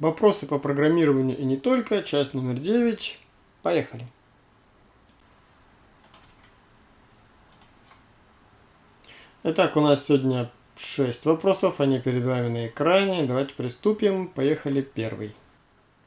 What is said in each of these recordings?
Вопросы по программированию и не только. Часть номер 9. Поехали. Итак, у нас сегодня 6 вопросов. Они перед вами на экране. Давайте приступим. Поехали первый.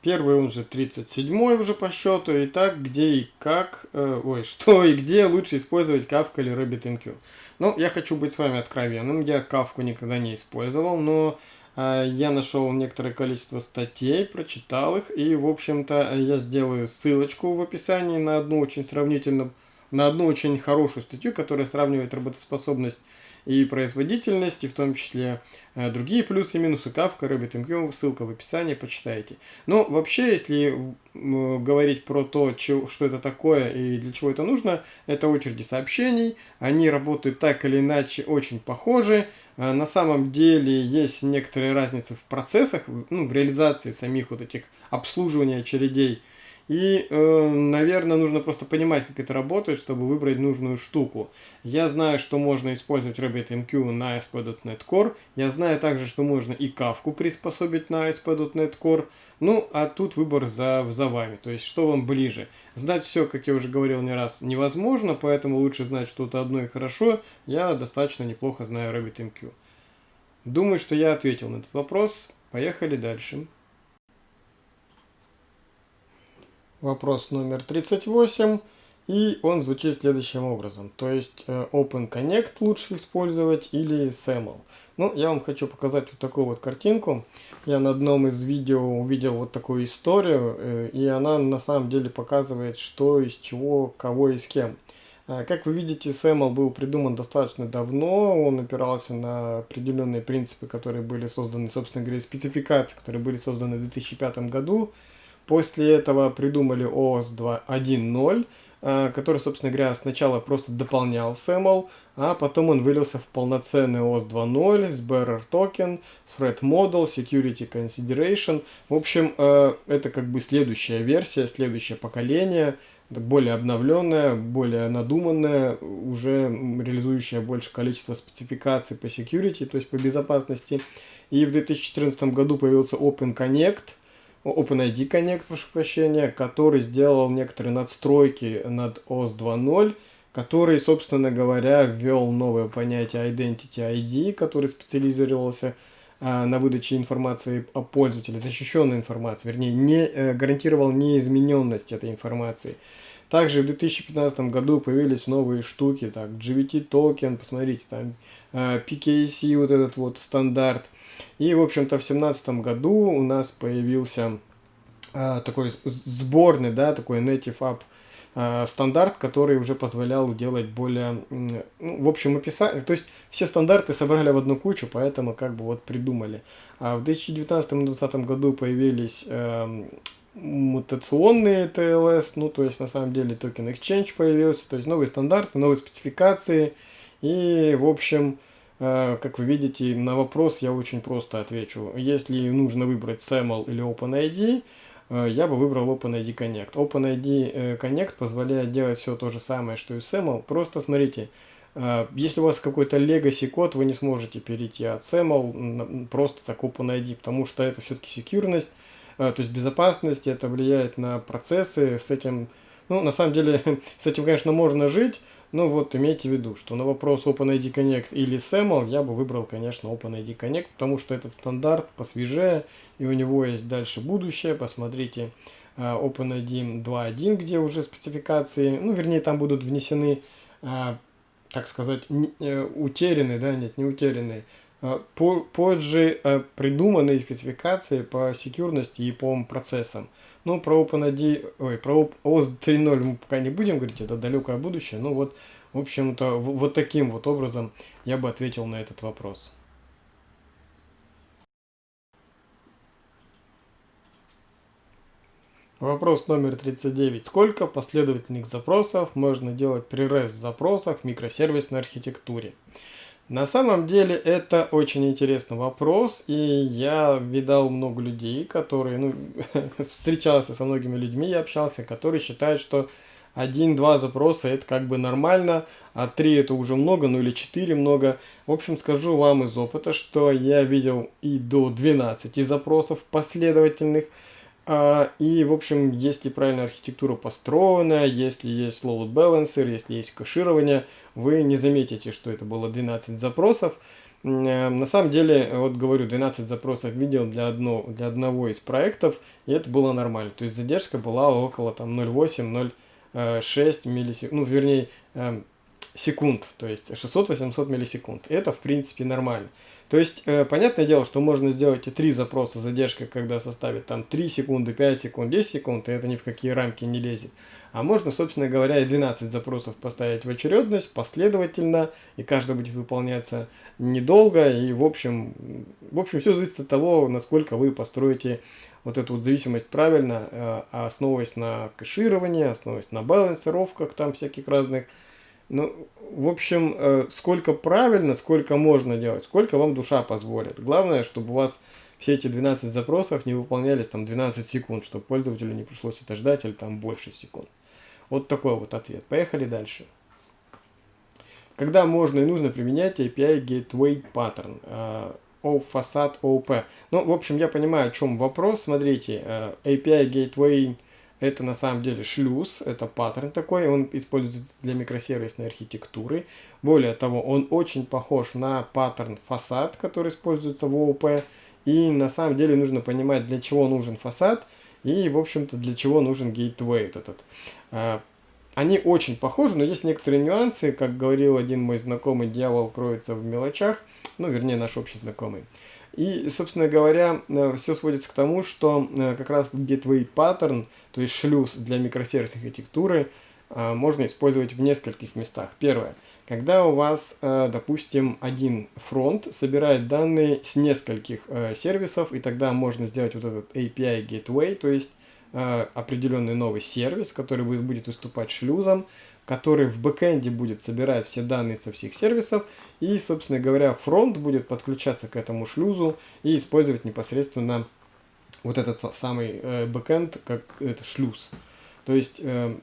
Первый, он же 37 уже по счету. Итак, где и как, э, ой, что и где лучше использовать Kafka или RabbitMQ? Ну, я хочу быть с вами откровенным. Я Kafka никогда не использовал, но я нашел некоторое количество статей, прочитал их, и, в общем-то, я сделаю ссылочку в описании на одну очень сравнительно, на одну очень хорошую статью, которая сравнивает работоспособность и производительность, и в том числе э, другие плюсы и минусы. Kafka, RabbitMQ, ссылка в описании, почитайте. Но вообще, если говорить про то, что это такое и для чего это нужно, это очереди сообщений, они работают так или иначе очень похожи, э, на самом деле есть некоторые разницы в процессах, ну, в реализации самих вот этих обслуживания очередей, и, э, наверное, нужно просто понимать, как это работает, чтобы выбрать нужную штуку. Я знаю, что можно использовать RabbitMQ на ASP.NET Core. Я знаю также, что можно и Kafka приспособить на ASP.NET Core. Ну, а тут выбор за, за вами. То есть, что вам ближе. Знать все, как я уже говорил не раз, невозможно, поэтому лучше знать что-то одно и хорошо. Я достаточно неплохо знаю RabbitMQ. Думаю, что я ответил на этот вопрос. Поехали дальше. Вопрос номер 38, и он звучит следующим образом. То есть э, Open Connect лучше использовать или SAML. Ну, я вам хочу показать вот такую вот картинку. Я на одном из видео увидел вот такую историю, э, и она на самом деле показывает, что из чего, кого и с кем. Э, как вы видите, SAML был придуман достаточно давно, он опирался на определенные принципы, которые были созданы, собственно говоря, спецификации, которые были созданы в 2005 году. После этого придумали OS 1.0, э, который, собственно говоря, сначала просто дополнял SAML, а потом он вылился в полноценный OS 2.0 с Bearer Token, Threat Model, Security Consideration. В общем, э, это как бы следующая версия, следующее поколение, более обновленная, более надуманная, уже реализующая больше количество спецификаций по security, то есть по безопасности. И в 2014 году появился Open Connect – OpenID Connect, прошу прощения, который сделал некоторые надстройки над OS 2.0, который, собственно говоря, ввел новое понятие Identity ID, который специализировался э, на выдаче информации о пользователе, защищенной информации, вернее, не э, гарантировал неизмененность этой информации. Также в 2015 году появились новые штуки, так, GVT токен, посмотрите, там э, PKC, вот этот вот стандарт, и, в общем-то, в 2017 году у нас появился э, такой сборный, да, такой Native App э, стандарт, который уже позволял делать более, ну, в общем, описать, то есть все стандарты собрали в одну кучу, поэтому как бы вот придумали. А в 2019-2020 году появились э, мутационные TLS, ну, то есть на самом деле токен Exchange появился, то есть новые стандарты, новые спецификации, и, в общем, Э, как вы видите, на вопрос я очень просто отвечу. Если нужно выбрать SAML или OpenID, э, я бы выбрал OpenID Connect. OpenID э, Connect позволяет делать все то же самое, что и SAML. Просто смотрите, если у вас какой-то legacy код, вы не сможете перейти от SAML просто так OpenID, потому что это все-таки секьюрность, то есть безопасность, это влияет на процессы, с этим, ну, на самом деле, с этим, конечно, можно жить, ну вот, имейте в виду, что на вопрос OpenID Connect или SAML я бы выбрал, конечно, OpenID Connect, потому что этот стандарт посвежее, и у него есть дальше будущее. Посмотрите uh, OpenID 2.1, где уже спецификации, ну, вернее, там будут внесены, uh, так сказать, не, утерянные, да, нет, не утерянные, позже придуманные спецификации по секьюрности и по процессам. Ну, про OpenID, ой, про OS 3.0 мы пока не будем говорить, это далекое будущее. Ну вот, в общем-то, вот таким вот образом я бы ответил на этот вопрос. Вопрос номер 39. Сколько последовательных запросов можно делать при REST запросах в микросервисной архитектуре? На самом деле это очень интересный вопрос, и я видал много людей, которые, ну, встречался со многими людьми, я общался, которые считают, что один-два запроса это как бы нормально, а три это уже много, ну или четыре много. В общем, скажу вам из опыта, что я видел и до 12 запросов последовательных. А, и, в общем, если правильная архитектура построена, если есть load balancer, если есть кэширование, вы не заметите, что это было 12 запросов. Э, на самом деле, вот говорю, 12 запросов видел для, одно, для одного из проектов, и это было нормально. То есть задержка была около там 0,8-0,6 миллисекунд, ну, вернее, эм, секунд, то есть 600-800 миллисекунд. Это, в принципе, нормально. То есть, э, понятное дело, что можно сделать и три запроса задержка, когда составит там 3 секунды, 5 секунд, 10 секунд, и это ни в какие рамки не лезет. А можно, собственно говоря, и 12 запросов поставить в очередность, последовательно, и каждый будет выполняться недолго, и в общем, в общем, все зависит от того, насколько вы построите вот эту вот зависимость правильно, э, основываясь на кэшировании, основываясь на балансировках там всяких разных, ну, в общем, э, сколько правильно, сколько можно делать, сколько вам душа позволит. Главное, чтобы у вас все эти 12 запросов не выполнялись там 12 секунд, чтобы пользователю не пришлось это ждать или там больше секунд. Вот такой вот ответ. Поехали дальше. Когда можно и нужно применять API Gateway Pattern? Uh, of Facade OP. Ну, в общем, я понимаю, о чем вопрос. Смотрите, uh, API Gateway это на самом деле шлюз, это паттерн такой, он используется для микросервисной архитектуры. Более того, он очень похож на паттерн фасад, который используется в ООП. И на самом деле нужно понимать, для чего нужен фасад и, в общем-то, для чего нужен гейтвей этот. А, они очень похожи, но есть некоторые нюансы. Как говорил один мой знакомый, дьявол кроется в мелочах. Ну, вернее, наш общий знакомый. И, собственно говоря, э, все сводится к тому, что э, как раз gateway pattern, то есть шлюз для микросервисной архитектуры, э, можно использовать в нескольких местах. Первое. Когда у вас, допустим, один фронт собирает данные с нескольких сервисов, и тогда можно сделать вот этот API Gateway, то есть определенный новый сервис, который будет выступать шлюзом, который в бэкэнде будет собирать все данные со всех сервисов, и, собственно говоря, фронт будет подключаться к этому шлюзу и использовать непосредственно вот этот самый э, бэкэнд как это шлюз. То есть э,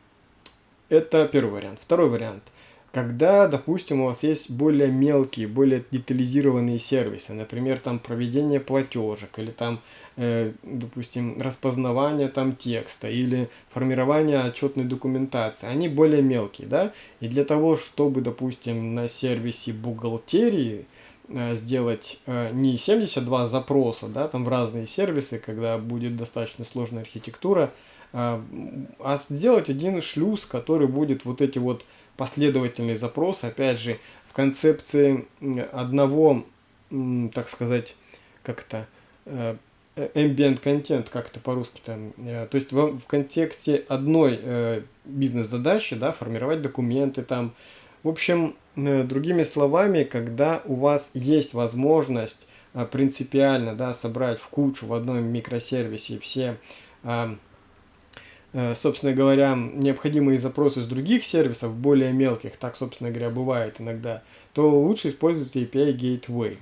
это первый вариант. Второй вариант – когда, допустим, у вас есть более мелкие, более детализированные сервисы, например, там проведение платежек, или там, э, допустим, распознавание там текста, или формирование отчетной документации, они более мелкие, да, и для того, чтобы, допустим, на сервисе бухгалтерии э, сделать э, не 72 запроса, да, там в разные сервисы, когда будет достаточно сложная архитектура, э, а сделать один шлюз, который будет вот эти вот последовательный запрос, опять же, в концепции одного, так сказать, как это, э, ambient content, как это по-русски там, э, то есть в, в контексте одной э, бизнес-задачи, да, формировать документы там, в общем, другими словами, когда у вас есть возможность принципиально, да, собрать в кучу в одном микросервисе все Э, собственно говоря, необходимые запросы с других сервисов, более мелких, так, собственно говоря, бывает иногда, то лучше использовать API Gateway.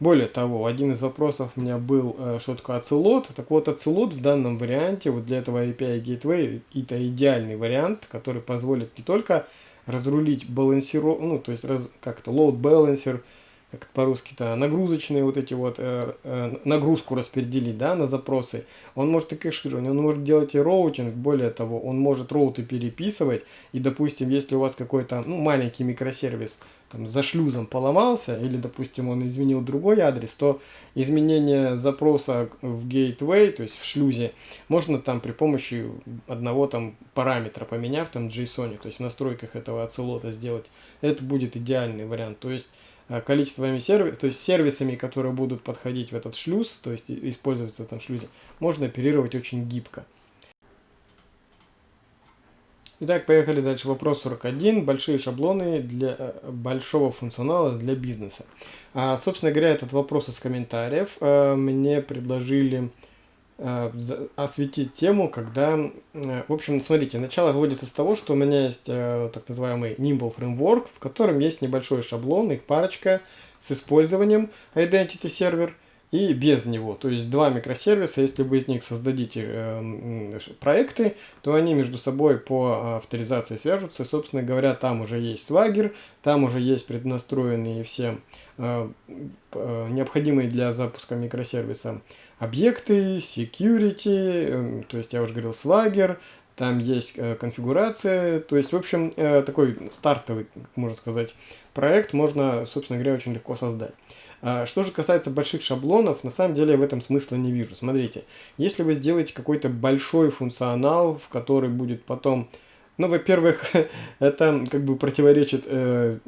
Более того, один из вопросов у меня был, э, что такое Ocelot. Так вот, Ocelot в данном варианте, вот для этого API Gateway, это идеальный вариант, который позволит не только разрулить балансировку, ну, то есть, как-то load balancer, как по-русски-то, нагрузочные вот эти вот, э, э, нагрузку распределить, да, на запросы. Он может и кэширование, он может делать и роутинг, более того, он может роуты переписывать, и, допустим, если у вас какой-то, ну, маленький микросервис, там, за шлюзом поломался, или, допустим, он изменил другой адрес, то изменение запроса в gateway, то есть в шлюзе, можно там при помощи одного там параметра поменяв, там, JSON, то есть в настройках этого оцелота сделать, это будет идеальный вариант. То есть количествами сервисов, то есть сервисами, которые будут подходить в этот шлюз, то есть использоваться в этом шлюзе, можно оперировать очень гибко. Итак, поехали дальше. Вопрос 41. Большие шаблоны для э, большого функционала для бизнеса. А, собственно говоря, этот вопрос из комментариев а, мне предложили Э, осветить тему, когда, э, в общем, смотрите, начало вводится с того, что у меня есть э, так называемый Nimble Framework, в котором есть небольшой шаблон, их парочка с использованием Identity Server, и без него. То есть два микросервиса, если вы из них создадите э, проекты, то они между собой по авторизации свяжутся. Собственно говоря, там уже есть Swagger, там уже есть преднастроенные все э, э, необходимые для запуска микросервиса объекты, security, э, то есть я уже говорил Swagger, там есть э, конфигурация, то есть, в общем, э, такой стартовый, можно сказать, проект можно, собственно говоря, очень легко создать. А, что же касается больших шаблонов, на самом деле я в этом смысла не вижу. Смотрите, если вы сделаете какой-то большой функционал, в который будет потом... Ну, во-первых, это как бы противоречит э,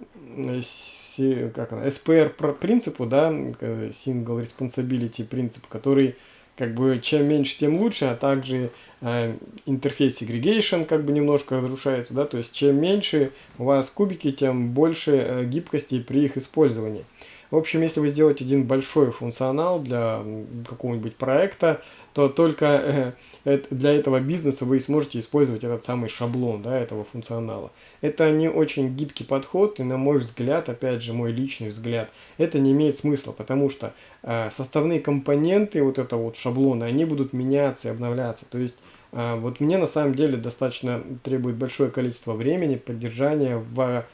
как она, SPR принципу, да, Single Responsibility принцип, который как бы чем меньше, тем лучше, а также э, интерфейс segregation как бы немножко разрушается, да, то есть чем меньше у вас кубики, тем больше э, гибкости при их использовании. В общем, если вы сделаете один большой функционал для какого-нибудь проекта, то только э, для этого бизнеса вы сможете использовать этот самый шаблон да, этого функционала. Это не очень гибкий подход, и на мой взгляд, опять же, мой личный взгляд, это не имеет смысла, потому что э, составные компоненты вот этого вот шаблона, они будут меняться и обновляться. То есть э, вот мне на самом деле достаточно требует большое количество времени поддержания в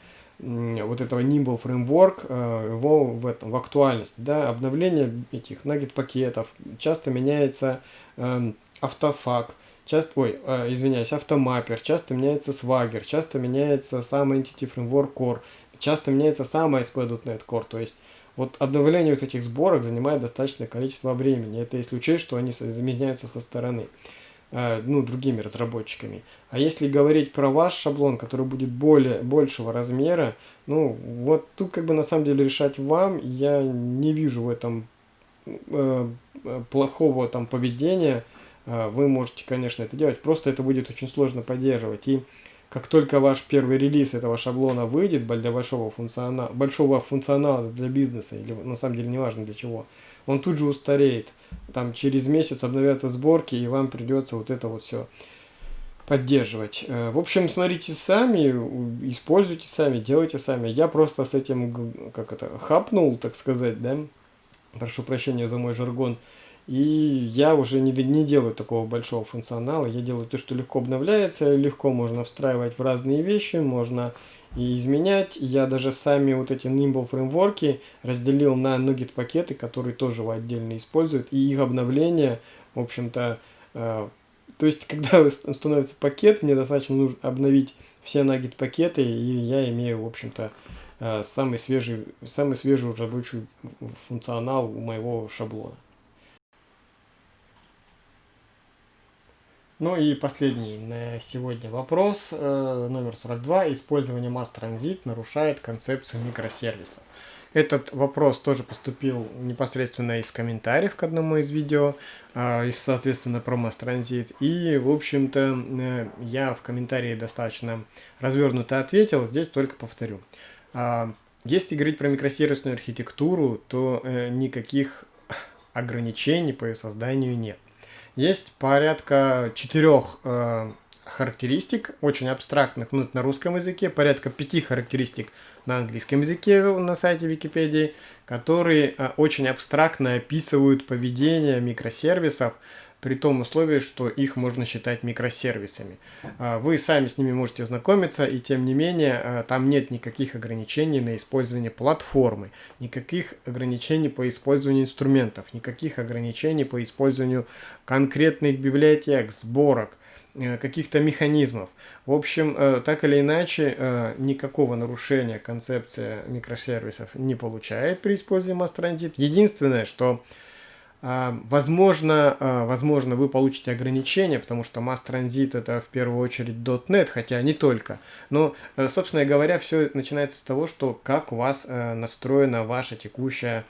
вот этого Nimble Framework, э, его в, этом, в актуальности. Да? Обновление этих нагет пакетов, часто меняется э, автофак, часто, ой, э, извиняюсь, автомаппер, часто меняется Swagger, часто меняется сам Entity Framework Core, часто меняется сам ASP.NET Core, то есть вот обновление вот этих сборок занимает достаточное количество времени. Это если учесть, что они заменяются со стороны. Э, ну, другими разработчиками. А если говорить про ваш шаблон, который будет более, большего размера, ну, вот тут как бы на самом деле решать вам, я не вижу в этом э, плохого там поведения. Э, вы можете, конечно, это делать, просто это будет очень сложно поддерживать. И как только ваш первый релиз этого шаблона выйдет для большого функционала, большого функционала для бизнеса, или на самом деле неважно для чего, он тут же устареет. Там через месяц обновятся сборки, и вам придется вот это вот все поддерживать. Э, в общем, смотрите сами, используйте сами, делайте сами. Я просто с этим, как это, хапнул, так сказать, да, прошу прощения за мой жаргон, и я уже не, не делаю такого большого функционала, я делаю то, что легко обновляется, легко можно встраивать в разные вещи, можно и изменять. Я даже сами вот эти Nimble фреймворки разделил на Nugget пакеты, которые тоже отдельно используют, и их обновление, в общем-то, э, то есть, когда становится пакет, мне достаточно нужно обновить все Nugget пакеты, и я имею, в общем-то, э, самый свежий, самый свежий рабочий функционал у моего шаблона. Ну и последний на сегодня вопрос, э, номер 42. Использование Mass Transit нарушает концепцию микросервиса. Этот вопрос тоже поступил непосредственно из комментариев к одному из видео, э, соответственно, про Transit. И, в общем-то, э, я в комментарии достаточно развернуто ответил, здесь только повторю. Э, если говорить про микросервисную архитектуру, то э, никаких ограничений по ее созданию нет. Есть порядка четырех э, характеристик, очень абстрактных, ну, на русском языке, порядка пяти характеристик на английском языке на сайте Википедии, которые э, очень абстрактно описывают поведение микросервисов, при том условии, что их можно считать микросервисами. А, вы сами с ними можете знакомиться, и тем не менее а, там нет никаких ограничений на использование платформы, никаких ограничений по использованию инструментов, никаких ограничений по использованию конкретных библиотек, сборок, э, каких-то механизмов. В общем, э, так или иначе, э, никакого нарушения концепция микросервисов не получает при использовании Transit. Единственное, что возможно, а, возможно, вы получите ограничения, потому что Mass Transit это в первую очередь .NET, хотя не только. Но, э, собственно говоря, все начинается с того, что как у вас э, настроена ваша текущая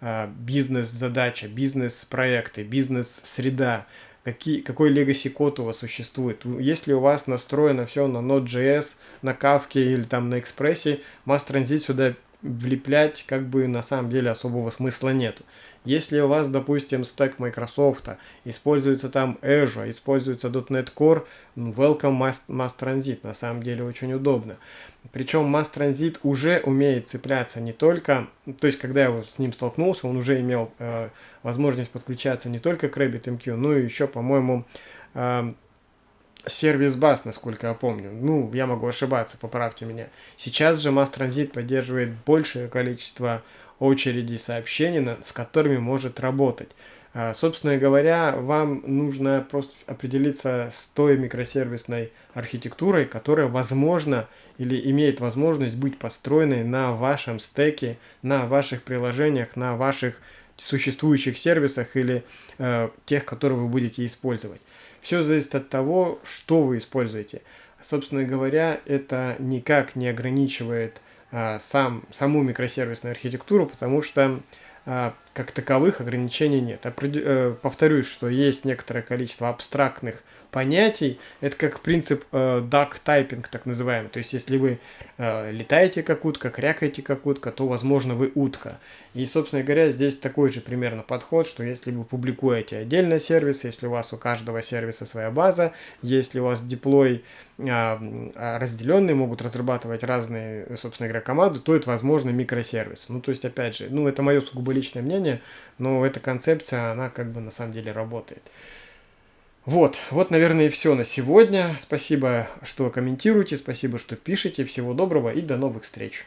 а, бизнес-задача, бизнес-проекты, бизнес-среда, какие, какой legacy код у вас существует. Если у вас настроено все на Node.js, на Kafka или там на Express, Mass Transit сюда влеплять как бы на самом деле особого смысла нету. Если у вас, допустим, стек Microsoft, используется там Azure, используется .NET Core, welcome Mass, Mass Transit, на самом деле очень удобно. Причем Mass Transit уже умеет цепляться не только, то есть когда я с ним столкнулся, он уже имел э, возможность подключаться не только к RabbitMQ, но и еще, по-моему, э, сервис бас, насколько я помню. Ну, я могу ошибаться, поправьте меня. Сейчас же Mass Transit поддерживает большее количество очередей сообщений, с которыми может работать. А, собственно говоря, вам нужно просто определиться с той микросервисной архитектурой, которая возможно или имеет возможность быть построенной на вашем стеке, на ваших приложениях, на ваших существующих сервисах или э, тех, которые вы будете использовать. Все зависит от того, что вы используете. Собственно говоря, это никак не ограничивает а, сам, саму микросервисную архитектуру, потому что а, как таковых ограничений нет. Э, повторюсь, что есть некоторое количество абстрактных понятий. Это как принцип э, duck typing, так называемый. То есть, если вы э, летаете как утка, крякаете как утка, то, возможно, вы утка. И, собственно говоря, здесь такой же примерно подход, что если вы публикуете отдельно сервис, если у вас у каждого сервиса своя база, если у вас деплой а, а, разделенные, могут разрабатывать разные, собственно говоря, команды, то это, возможно, микросервис. Ну, то есть, опять же, ну, это мое сугубо личное мнение, но эта концепция, она как бы на самом деле работает. Вот, вот, наверное, и все на сегодня. Спасибо, что комментируете, спасибо, что пишете. Всего доброго и до новых встреч.